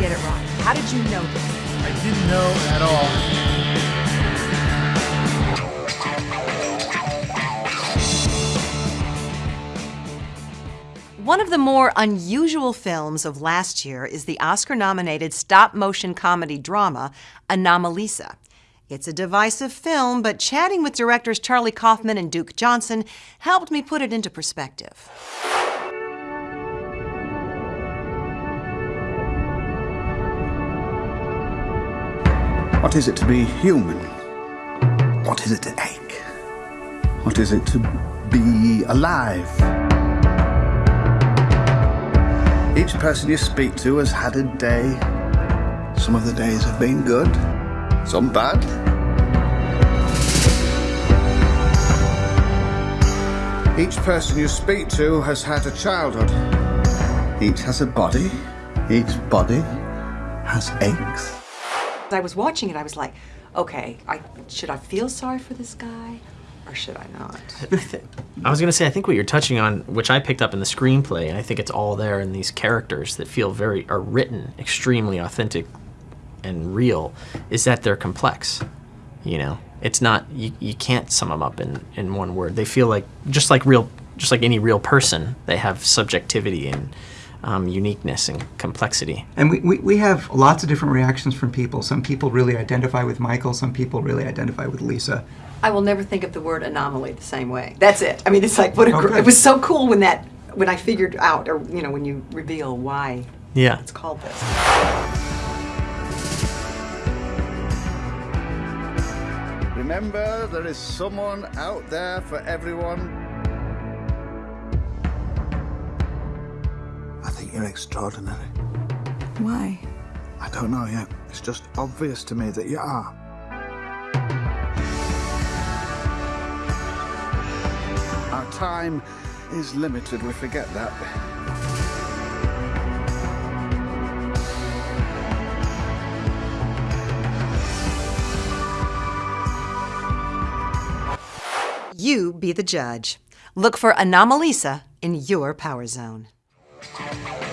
get it wrong? How did you know this? I didn't know at all. One of the more unusual films of last year is the Oscar nominated stop motion comedy drama Anomalisa. It's a divisive film, but chatting with directors Charlie Kaufman and Duke Johnson helped me put it into perspective. What is it to be human? What is it to ache? What is it to be alive? Each person you speak to has had a day. Some of the days have been good, some bad. Each person you speak to has had a childhood. Each has a body. Each body has aches. I was watching it, I was like, okay, I, should I feel sorry for this guy or should I not? I was gonna say, I think what you're touching on, which I picked up in the screenplay, and I think it's all there in these characters that feel very, are written extremely authentic and real, is that they're complex. You know, it's not, you, you can't sum them up in, in one word. They feel like, just like real, just like any real person, they have subjectivity and um, uniqueness and complexity. And we, we, we have lots of different reactions from people. Some people really identify with Michael, some people really identify with Lisa. I will never think of the word anomaly the same way. That's it. I mean, it's like, what a, Oh, gr- good. it was so cool when that, when I figured out, or, you know, when you reveal why Yeah. it's called this. Remember, there is someone out there for everyone. You're extraordinary. Why? I don't know yet. It's just obvious to me that you are. Our time is limited, we forget that. You be the judge. Look for Anomalisa in your power zone. Música